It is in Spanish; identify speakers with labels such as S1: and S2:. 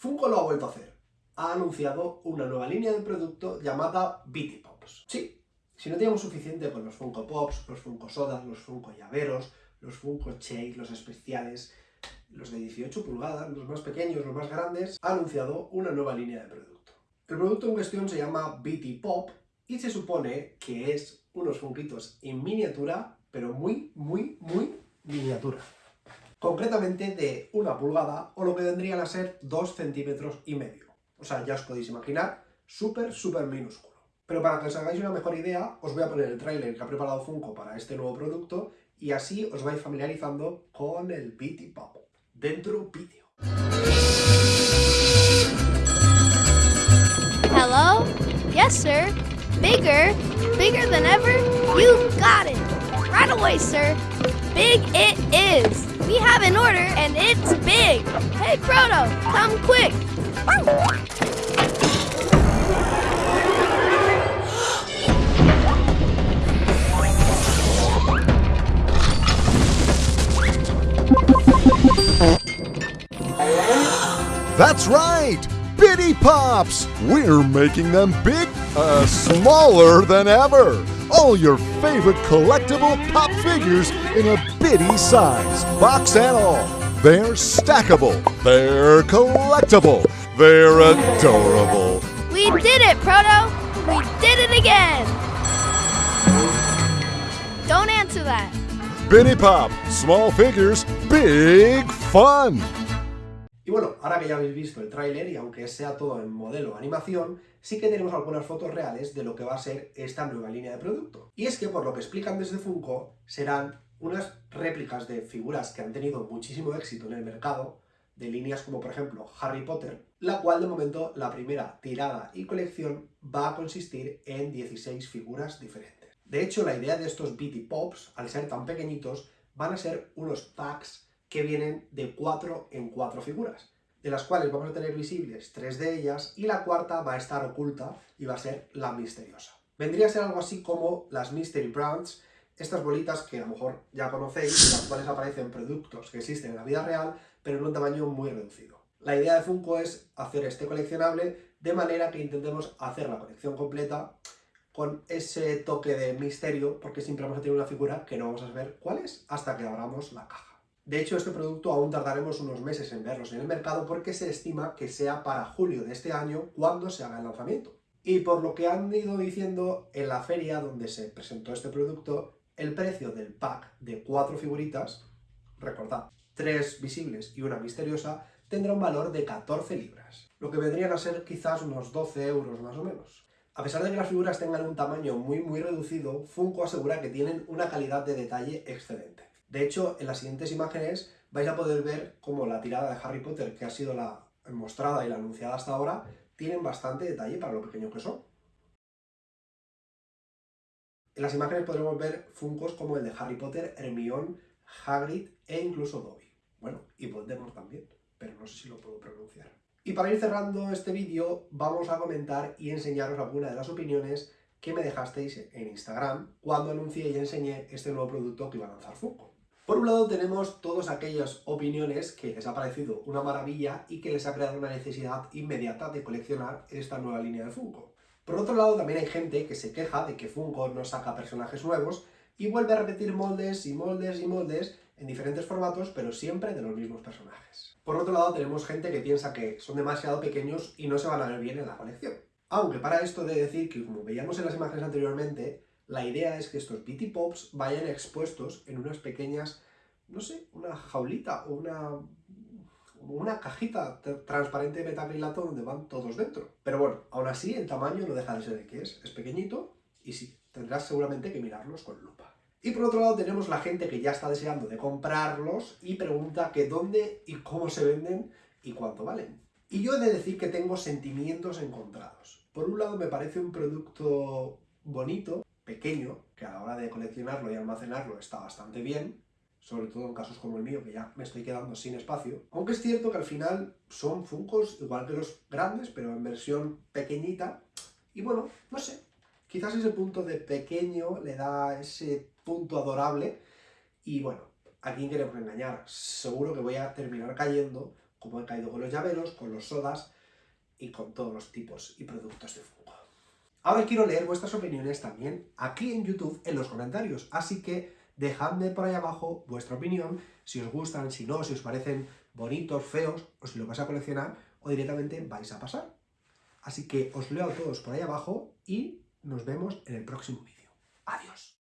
S1: Funko lo ha vuelto a hacer. Ha anunciado una nueva línea de producto llamada Bitty Pops. Sí, si no teníamos suficiente con los Funko Pops, los Funko Sodas, los Funko Llaveros, los Funko Chase, los especiales, los de 18 pulgadas, los más pequeños, los más grandes, ha anunciado una nueva línea de producto. El producto en cuestión se llama BT Pop y se supone que es unos funquitos en miniatura, pero muy, muy, muy miniatura. Concretamente de una pulgada, o lo que vendrían a ser 2 centímetros y medio. O sea, ya os podéis imaginar, súper, súper minúsculo. Pero para que os hagáis una mejor idea, os voy a poner el tráiler que ha preparado Funko para este nuevo producto y así os vais familiarizando con el BT Pop. Dentro vídeo.
S2: Hello? Yes, sir. Bigger? Bigger than ever? You got it! Right away, sir. Big it is. We have an order, and it's big. Hey, Proto, come quick.
S3: That's right! Bitty Pops! We're making them big, uh, smaller than ever! All your favorite collectible pop figures in a bitty size, box and all. They're stackable, they're collectible, they're adorable.
S2: We did it, Proto. We did it again. Don't answer that.
S3: Bitty Pop, small figures, big fun!
S1: Y bueno, ahora que ya habéis visto el tráiler y aunque sea todo en modelo animación, sí que tenemos algunas fotos reales de lo que va a ser esta nueva línea de producto. Y es que por lo que explican desde Funko, serán unas réplicas de figuras que han tenido muchísimo éxito en el mercado, de líneas como por ejemplo Harry Potter, la cual de momento la primera tirada y colección va a consistir en 16 figuras diferentes. De hecho, la idea de estos BT Pops, al ser tan pequeñitos, van a ser unos packs que vienen de 4 en 4 figuras, de las cuales vamos a tener visibles tres de ellas y la cuarta va a estar oculta y va a ser la misteriosa. Vendría a ser algo así como las Mystery Brands, estas bolitas que a lo mejor ya conocéis, las cuales aparecen productos que existen en la vida real, pero en un tamaño muy reducido. La idea de Funko es hacer este coleccionable de manera que intentemos hacer la colección completa con ese toque de misterio, porque siempre vamos a tener una figura que no vamos a saber cuál es hasta que abramos la caja. De hecho, este producto aún tardaremos unos meses en verlos en el mercado porque se estima que sea para julio de este año cuando se haga el lanzamiento. Y por lo que han ido diciendo en la feria donde se presentó este producto, el precio del pack de cuatro figuritas, recordad, tres visibles y una misteriosa, tendrá un valor de 14 libras, lo que vendrían a ser quizás unos 12 euros más o menos. A pesar de que las figuras tengan un tamaño muy muy reducido, Funko asegura que tienen una calidad de detalle excelente. De hecho, en las siguientes imágenes vais a poder ver cómo la tirada de Harry Potter, que ha sido la mostrada y la anunciada hasta ahora, tienen bastante detalle para lo pequeño que son. En las imágenes podremos ver Funkos como el de Harry Potter, Hermione, Hagrid e incluso Dobby. Bueno, y Voldemort también, pero no sé si lo puedo pronunciar. Y para ir cerrando este vídeo, vamos a comentar y enseñaros algunas de las opiniones que me dejasteis en Instagram cuando anuncié y enseñé este nuevo producto que iba a lanzar Funko. Por un lado tenemos todas aquellas opiniones que les ha parecido una maravilla y que les ha creado una necesidad inmediata de coleccionar esta nueva línea de Funko. Por otro lado también hay gente que se queja de que Funko no saca personajes nuevos y vuelve a repetir moldes y moldes y moldes en diferentes formatos, pero siempre de los mismos personajes. Por otro lado tenemos gente que piensa que son demasiado pequeños y no se van a ver bien en la colección. Aunque para esto de decir que, como veíamos en las imágenes anteriormente, la idea es que estos BT Pops vayan expuestos en unas pequeñas, no sé, una jaulita o una, una cajita transparente de metacrilato donde van todos dentro. Pero bueno, aún así el tamaño no deja de ser de que es. Es pequeñito y sí, tendrás seguramente que mirarlos con lupa. Y por otro lado tenemos la gente que ya está deseando de comprarlos y pregunta que dónde y cómo se venden y cuánto valen. Y yo he de decir que tengo sentimientos encontrados. Por un lado me parece un producto bonito, pequeño, que a la hora de coleccionarlo y almacenarlo está bastante bien, sobre todo en casos como el mío, que ya me estoy quedando sin espacio. Aunque es cierto que al final son Funkos igual que los grandes, pero en versión pequeñita. Y bueno, no sé, quizás ese punto de pequeño le da ese punto adorable. Y bueno, ¿a quién queremos engañar? Seguro que voy a terminar cayendo como he caído con los llaveros, con los sodas y con todos los tipos y productos de Funko. Ahora quiero leer vuestras opiniones también aquí en YouTube en los comentarios, así que dejadme por ahí abajo vuestra opinión, si os gustan, si no, si os parecen bonitos, feos, o si lo vais a coleccionar, o directamente vais a pasar. Así que os leo a todos por ahí abajo y nos vemos en el próximo vídeo. Adiós.